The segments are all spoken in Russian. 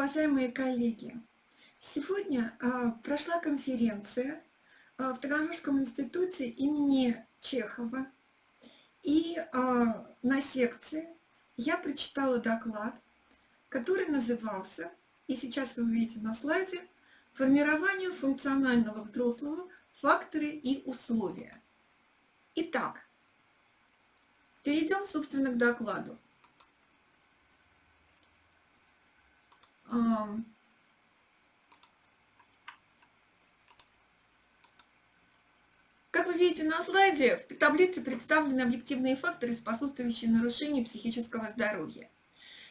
уважаемые коллеги! Сегодня э, прошла конференция э, в Таганрожском институте имени Чехова. И э, на секции я прочитала доклад, который назывался, и сейчас вы увидите на слайде, «Формирование функционального взрослого. Факторы и условия». Итак, перейдем, собственно, к докладу. Как вы видите на слайде, в таблице представлены объективные факторы, способствующие нарушению психического здоровья.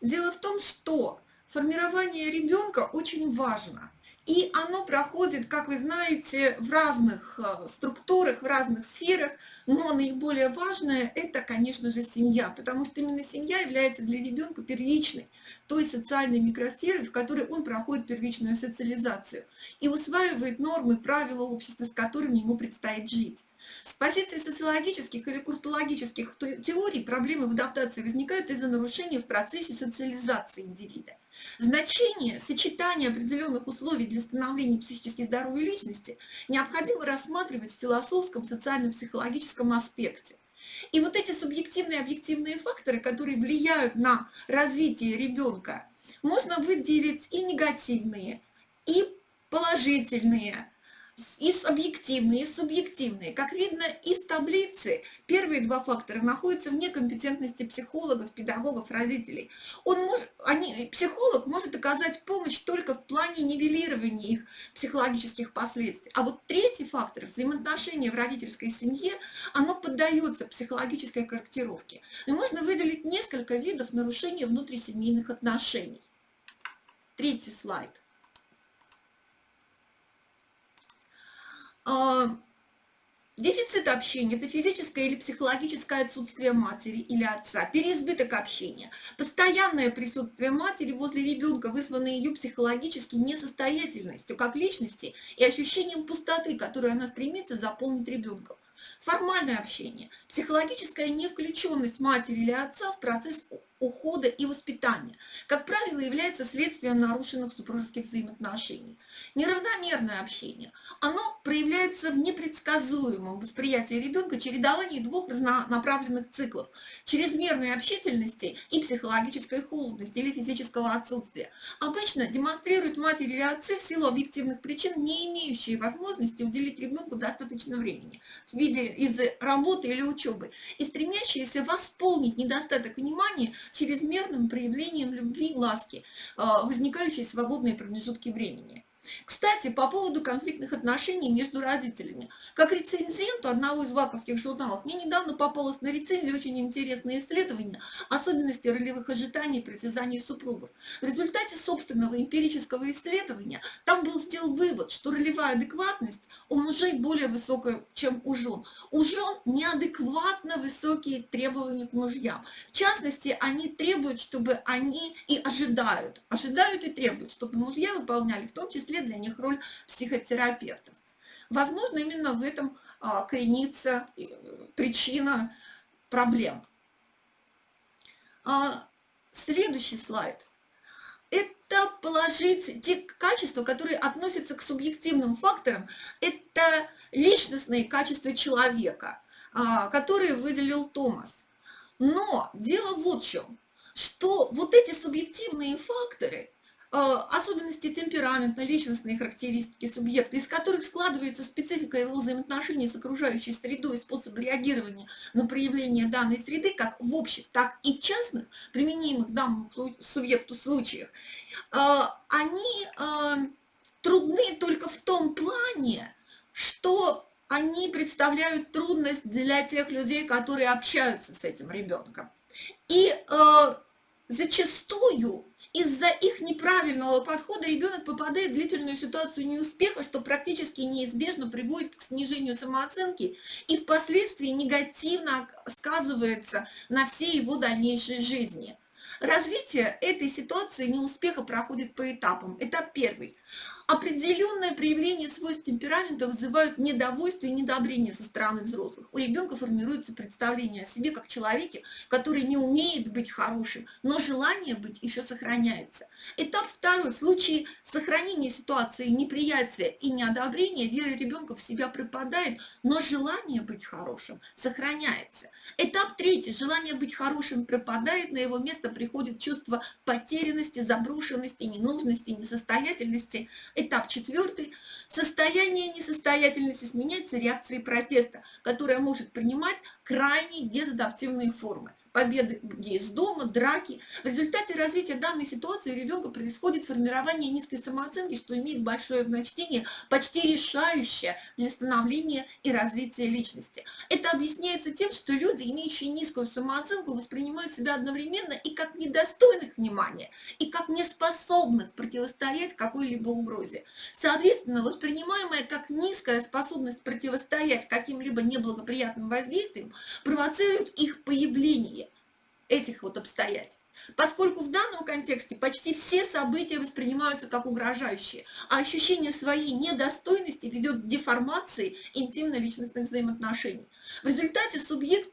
Дело в том, что формирование ребенка очень важно. И оно проходит, как вы знаете, в разных э, структурах, в разных сферах, но наиболее важное – это, конечно же, семья, потому что именно семья является для ребенка первичной, той социальной микросферой, в которой он проходит первичную социализацию и усваивает нормы, правила общества, с которыми ему предстоит жить. С позиции социологических или культурологических теорий проблемы в адаптации возникают из-за нарушения в процессе социализации индивида. Значение сочетания определенных условий для становления психически здоровой личности необходимо рассматривать в философском, социально-психологическом аспекте. И вот эти субъективные и объективные факторы, которые влияют на развитие ребенка, можно выделить и негативные, и положительные, и объективные, и субъективные. Как видно из таблицы, первые два фактора находятся вне компетентности психологов, педагогов, родителей. Он может, они, психолог может оказать помощь только в плане нивелирования их психологических последствий. А вот третий фактор, взаимоотношения в родительской семье, оно поддается психологической корректировке. И можно выделить несколько видов нарушения внутрисемейных отношений. Третий слайд. Дефицит общения – это физическое или психологическое отсутствие матери или отца, переизбыток общения, постоянное присутствие матери возле ребенка, вызванное ее психологически несостоятельностью как личности и ощущением пустоты, которую она стремится заполнить ребенком. Формальное общение, психологическая невключенность матери или отца в процесс ухода и воспитания, как правило, является следствием нарушенных супружеских взаимоотношений. Неравномерное общение, оно проявляется в непредсказуемом восприятии ребенка чередовании двух разнонаправленных циклов, чрезмерной общительности и психологической холодности или физического отсутствия. Обычно демонстрируют матери или отцы в силу объективных причин, не имеющие возможности уделить ребенку достаточно времени в виде из работы или учебы и стремящиеся восполнить недостаток внимания чрезмерным проявлением любви и ласки, а, возникающие свободные промежутки времени. Кстати, по поводу конфликтных отношений между родителями. Как рецензенту одного из ваковских журналов, мне недавно попалось на рецензии очень интересное исследование особенности ролевых ожиданий и притязаний супругов. В результате собственного эмпирического исследования там был сделан вывод, что ролевая адекватность у мужей более высокая, чем у жен. У жен неадекватно высокие требования к мужьям. В частности, они требуют, чтобы они и ожидают, ожидают и требуют, чтобы мужья выполняли в том числе числе для них роль психотерапевтов. Возможно, именно в этом а, коренится э, причина проблем. А, следующий слайд. Это положить те качества, которые относятся к субъективным факторам. Это личностные качества человека, а, которые выделил Томас. Но дело вот в чем, что вот эти субъективные факторы – Э, особенности темпераментно-личностные характеристики субъекта, из которых складывается специфика его взаимоотношений с окружающей средой и способ реагирования на проявление данной среды, как в общих, так и в частных, применимых данному субъекту случаях, э, они э, трудны только в том плане, что они представляют трудность для тех людей, которые общаются с этим ребенком. И зачастую из-за их неправильного подхода ребенок попадает в длительную ситуацию неуспеха, что практически неизбежно приводит к снижению самооценки и впоследствии негативно сказывается на всей его дальнейшей жизни. Развитие этой ситуации неуспеха проходит по этапам. Этап первый. Определенное проявление свойств темперамента вызывают недовольство и недобрение со стороны взрослых. У ребенка формируется представление о себе как человеке, который не умеет быть хорошим, но желание быть еще сохраняется. Этап второй. В случае сохранения ситуации неприятия и неодобрения вера ребенка в себя пропадает, но желание быть хорошим сохраняется. Этап третий. Желание быть хорошим пропадает, на его место приходит чувство потерянности, заброшенности, ненужности, несостоятельности. Этап четвертый. Состояние несостоятельности сменяется реакцией протеста, которая может принимать крайне дезадаптивные формы победы из дома, драки. В результате развития данной ситуации у ребенка происходит формирование низкой самооценки, что имеет большое значение, почти решающее для становления и развития личности. Это объясняется тем, что люди, имеющие низкую самооценку, воспринимают себя одновременно и как недостойных внимания, и как неспособных противостоять какой-либо угрозе. Соответственно, воспринимаемая как низкая способность противостоять каким-либо неблагоприятным воздействиям провоцирует их появление этих вот обстоятельств. Поскольку в данном контексте почти все события воспринимаются как угрожающие, а ощущение своей недостойности ведет к деформации интимно-личностных взаимоотношений. В результате субъект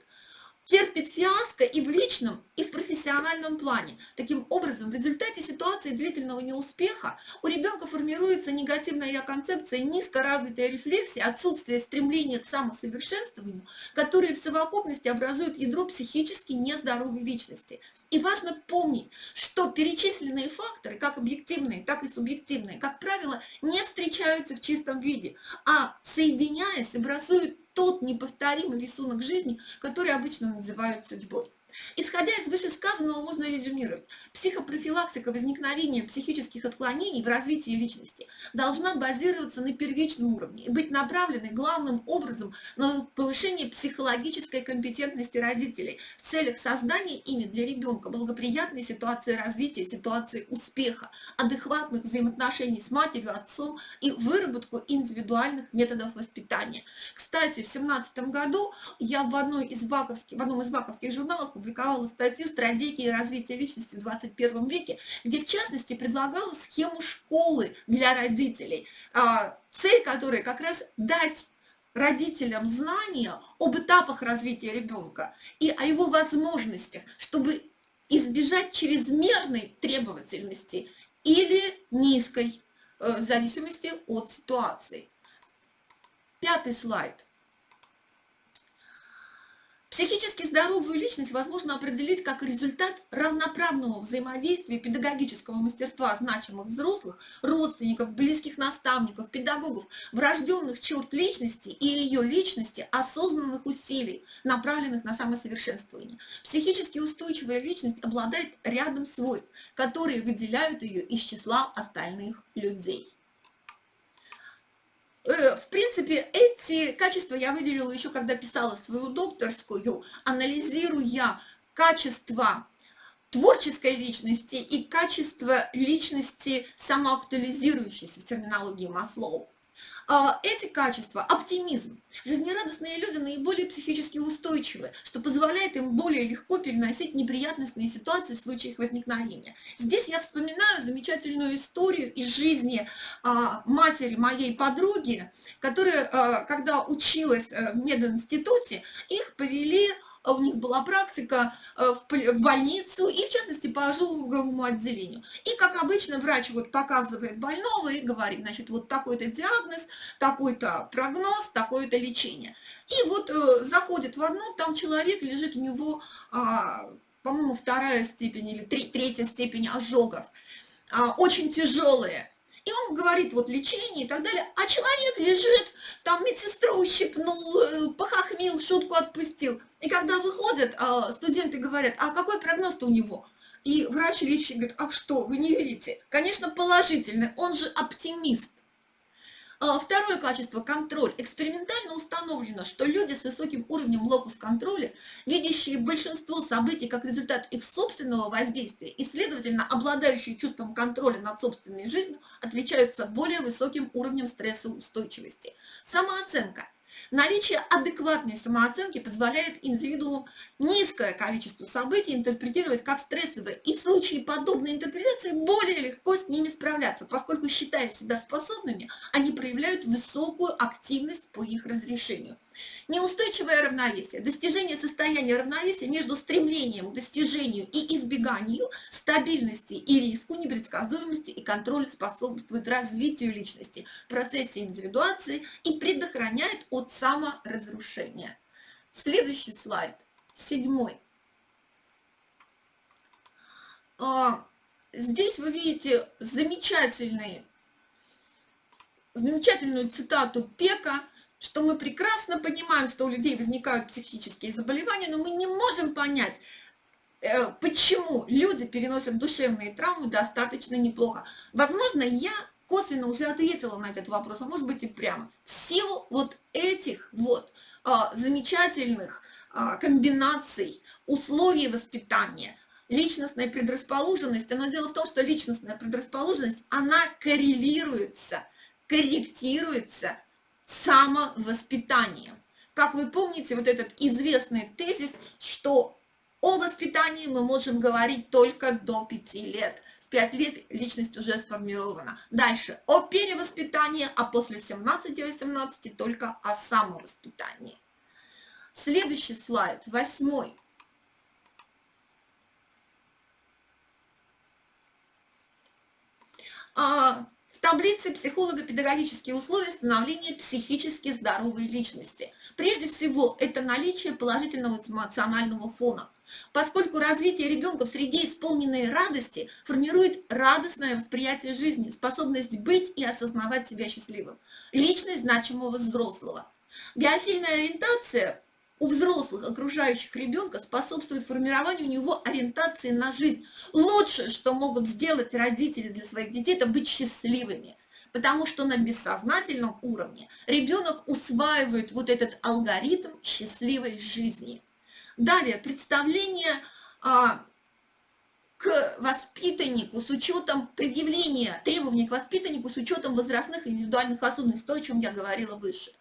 терпит фиаско и в личном, и в профессиональном плане. Таким образом, в результате ситуации длительного неуспеха у ребенка формируется негативная я-концепция, низкоразвитая рефлексия, отсутствие стремления к самосовершенствованию, которые в совокупности образуют ядро психически нездоровой личности. И важно помнить, что перечисленные факторы, как объективные, так и субъективные, как правило, не встречаются в чистом виде, а соединяясь, образуют тот неповторимый рисунок жизни, который обычно называют судьбой. Исходя из вышесказанного, можно резюмировать. Психопрофилактика возникновения психических отклонений в развитии личности должна базироваться на первичном уровне и быть направленной главным образом на повышение психологической компетентности родителей в целях создания ими для ребенка благоприятной ситуации развития, ситуации успеха, адекватных взаимоотношений с матерью, отцом и выработку индивидуальных методов воспитания. Кстати, в 2017 году я в, одной из ваковских, в одном из ваковских журналов опубликовала статью «Стратегии развития личности в 21 веке», где, в частности, предлагала схему школы для родителей, а, цель которой как раз дать родителям знания об этапах развития ребенка и о его возможностях, чтобы избежать чрезмерной требовательности или низкой, э, в зависимости от ситуации. Пятый слайд. Психически здоровую личность возможно определить как результат равноправного взаимодействия педагогического мастерства значимых взрослых, родственников, близких наставников, педагогов, врожденных черт личности и ее личности, осознанных усилий, направленных на самосовершенствование. Психически устойчивая личность обладает рядом свойств, которые выделяют ее из числа остальных людей. Э, в принципе, эти качества я выделила еще, когда писала свою докторскую, анализируя качество творческой личности и качество личности самоактуализирующейся в терминологии Маслоу. А, эти качества, оптимизм, жизнерадостные люди наиболее психически устойчивы, что позволяет им более легко переносить неприятностные ситуации в случае их возникновения. Здесь я вспоминаю замечательную историю из жизни а, матери моей подруги, которая, а, когда училась э, в мединституте, их повели у них была практика э, в больницу и, в частности, по ожоговому отделению. И, как обычно, врач вот показывает больного и говорит, значит, вот такой-то диагноз, такой-то прогноз, такое-то лечение. И вот э, заходит в одно, там человек лежит, у него, а, по-моему, вторая степень или третья степень ожогов, а, очень тяжелые. И он говорит, вот лечение и так далее, а человек лежит, там медсестру ущипнул, э, похохмил, шутку отпустил. И когда выходят, а, студенты говорят, а какой прогноз-то у него? И врач лечит говорит, а что, вы не видите? Конечно, положительный, он же оптимист. А, второе качество – контроль. Экспериментально установлено, что люди с высоким уровнем локус-контроля, видящие большинство событий как результат их собственного воздействия и, следовательно, обладающие чувством контроля над собственной жизнью, отличаются более высоким уровнем стрессоустойчивости. Самооценка – Наличие адекватной самооценки позволяет индивидууму низкое количество событий интерпретировать как стрессовые, и в случае подобной интерпретации более легко с ними справляться, поскольку, считая себя способными, они проявляют высокую активность по их разрешению. Неустойчивое равновесие. Достижение состояния равновесия между стремлением к достижению и избеганию, стабильности и риску, непредсказуемости и контроля способствует развитию личности в процессе индивидуации и предохраняет от саморазрушения. Следующий слайд, седьмой. А, здесь вы видите замечательный, замечательную цитату Пека – что мы прекрасно понимаем, что у людей возникают психические заболевания, но мы не можем понять, э, почему люди переносят душевные травмы достаточно неплохо. Возможно, я косвенно уже ответила на этот вопрос, а может быть и прямо. В силу вот этих вот а, замечательных а, комбинаций условий воспитания, личностная предрасположенность, но дело в том, что личностная предрасположенность, она коррелируется, корректируется самовоспитанием. Как вы помните, вот этот известный тезис, что о воспитании мы можем говорить только до 5 лет. В 5 лет личность уже сформирована. Дальше о перевоспитании, а после 17-18 только о самовоспитании. Следующий слайд, восьмой. А, таблице психолого-педагогические условия становления психически здоровой личности. Прежде всего, это наличие положительного эмоционального фона, поскольку развитие ребенка в среде исполненной радости формирует радостное восприятие жизни, способность быть и осознавать себя счастливым, личность значимого взрослого. Биофильная ориентация у взрослых, окружающих ребенка, способствует формированию у него ориентации на жизнь. Лучшее, что могут сделать родители для своих детей, это быть счастливыми. Потому что на бессознательном уровне ребенок усваивает вот этот алгоритм счастливой жизни. Далее, представление а, к воспитаннику с учетом предъявления требований к воспитаннику с учетом возрастных индивидуальных особенностей, то, о чем я говорила выше.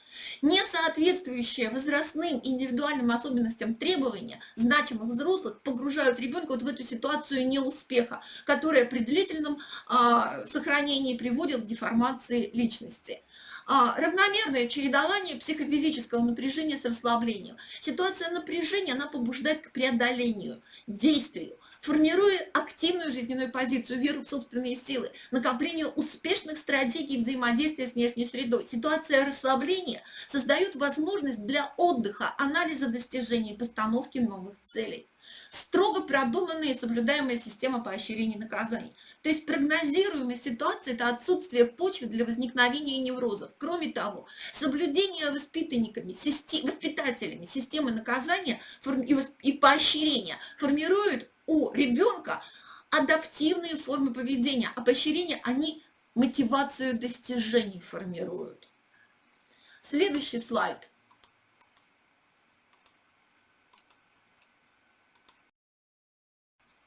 Несоответствующие возрастным и индивидуальным особенностям требования значимых взрослых погружают ребенка вот в эту ситуацию неуспеха, которая при длительном а, сохранении приводит к деформации личности. А, равномерное чередование психофизического напряжения с расслаблением. Ситуация напряжения, она побуждает к преодолению, действию формируя активную жизненную позицию, веру в собственные силы, накоплению успешных стратегий взаимодействия с внешней средой. Ситуация расслабления создает возможность для отдыха, анализа достижений, постановки новых целей строго продуманная и соблюдаемая система поощрений и наказаний. То есть прогнозируемая ситуация – это отсутствие почвы для возникновения неврозов. Кроме того, соблюдение воспитанниками, воспитателями системы наказания и поощрения формирует у ребенка адаптивные формы поведения, а поощрения, они мотивацию достижений формируют. Следующий слайд.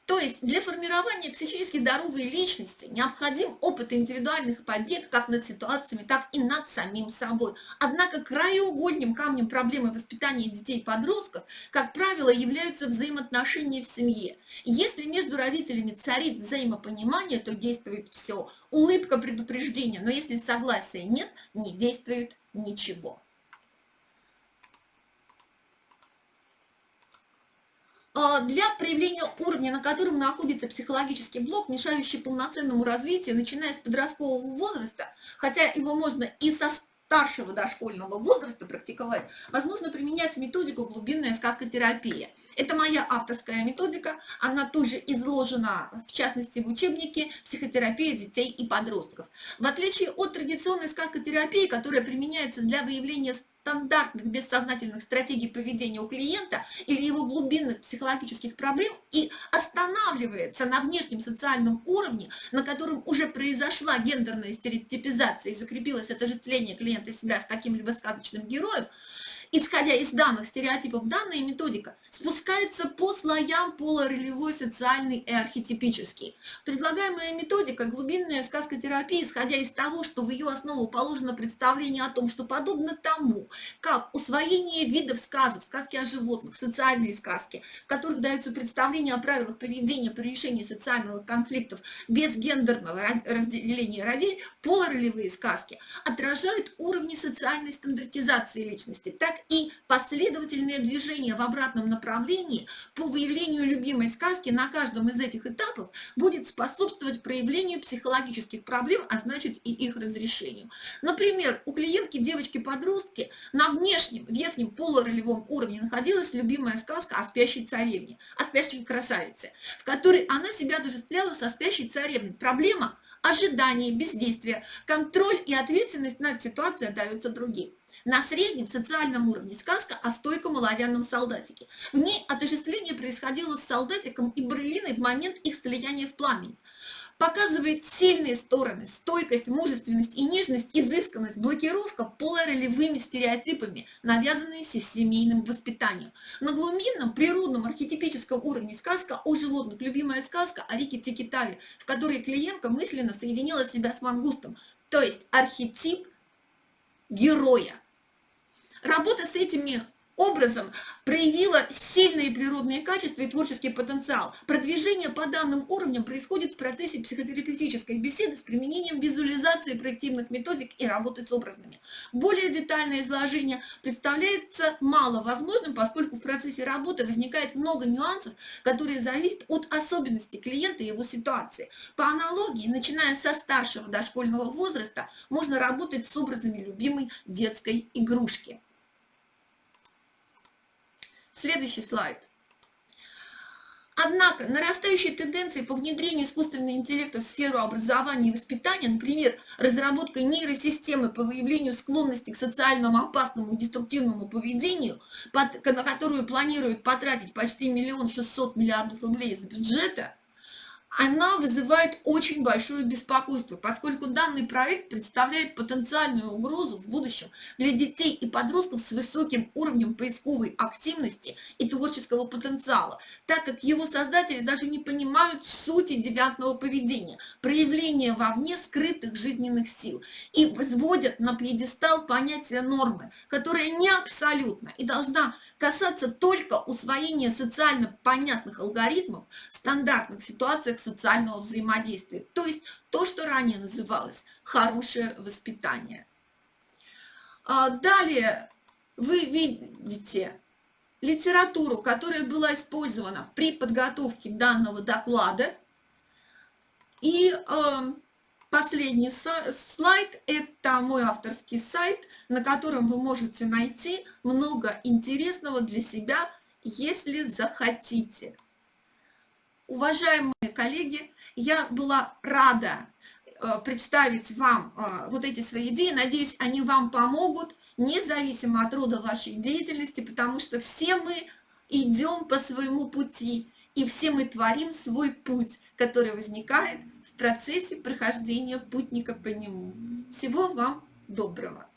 То есть для формирования психически здоровой личности необходим опыт индивидуальных побед как над ситуациями, так и над самим собой. Однако краеугольным камнем проблемы воспитания детей и подростков, как правило, являются взаимоотношения в семье. Если между родителями царит взаимопонимание, то действует все. Улыбка предупреждения, но если согласия нет, не действует ничего. Для проявления уровня, на котором находится психологический блок, мешающий полноценному развитию, начиная с подросткового возраста, хотя его можно и со старшего дошкольного возраста практиковать, возможно применять методику глубинная сказкотерапия. Это моя авторская методика, она тоже изложена, в частности, в учебнике «Психотерапия детей и подростков». В отличие от традиционной сказкотерапии, которая применяется для выявления стандартных бессознательных стратегий поведения у клиента или его глубинных психологических проблем и останавливается на внешнем социальном уровне, на котором уже произошла гендерная стереотипизация и закрепилось отождествление клиента себя с каким-либо сказочным героем, исходя из данных стереотипов, данная методика спускается по слоям полуролевой, социальный и архетипический. Предлагаемая методика глубинная сказкотерапия, исходя из того, что в ее основу положено представление о том, что подобно тому, как усвоение видов сказов, сказки о животных, социальные сказки, в которых даются представления о правилах поведения при решении социальных конфликтов без гендерного разделения родителей, полуролевые сказки отражают уровни социальной стандартизации личности, так и последовательное движение в обратном направлении по выявлению любимой сказки на каждом из этих этапов будет способствовать проявлению психологических проблем, а значит и их разрешению. Например, у клиентки девочки-подростки на внешнем верхнем полуролевом уровне находилась любимая сказка о спящей царевне, о спящей красавице, в которой она себя отождествляла со спящей царевной. Проблема – ожидание, бездействие, контроль и ответственность над ситуацией даются другим. На среднем социальном уровне сказка о стойком оловянном солдатике. В ней отождествление происходило с солдатиком и Берлиной в момент их слияния в пламени показывает сильные стороны, стойкость, мужественность и нежность, изысканность, блокировка полуролевыми стереотипами, навязанные семейным воспитанием. На глубинном, природном, архетипическом уровне сказка о животных, любимая сказка о Рике Тикитаве, в которой клиентка мысленно соединила себя с мангустом, то есть архетип героя. Работа с этими образом проявила сильные природные качества и творческий потенциал. Продвижение по данным уровням происходит в процессе психотерапевтической беседы с применением визуализации проективных методик и работы с образами. Более детальное изложение представляется мало возможным, поскольку в процессе работы возникает много нюансов, которые зависят от особенностей клиента и его ситуации. По аналогии, начиная со старшего дошкольного возраста, можно работать с образами любимой детской игрушки. Следующий слайд. Однако нарастающие тенденции по внедрению искусственного интеллекта в сферу образования и воспитания, например, разработка нейросистемы по выявлению склонности к социальному опасному и деструктивному поведению, на которую планируют потратить почти миллион шестьсот миллиардов рублей из бюджета, она вызывает очень большое беспокойство, поскольку данный проект представляет потенциальную угрозу в будущем для детей и подростков с высоким уровнем поисковой активности и творческого потенциала, так как его создатели даже не понимают сути девятного поведения, проявления вовне скрытых жизненных сил и возводят на пьедестал понятие нормы, которая не абсолютна и должна касаться только усвоения социально понятных алгоритмов в стандартных ситуациях социального взаимодействия, то есть то, что ранее называлось хорошее воспитание. А далее вы видите литературу, которая была использована при подготовке данного доклада. И э, последний слайд – это мой авторский сайт, на котором вы можете найти много интересного для себя, если захотите. Уважаемые коллеги, я была рада э, представить вам э, вот эти свои идеи. Надеюсь, они вам помогут, независимо от рода вашей деятельности, потому что все мы идем по своему пути, и все мы творим свой путь, который возникает в процессе прохождения путника по нему. Всего вам доброго!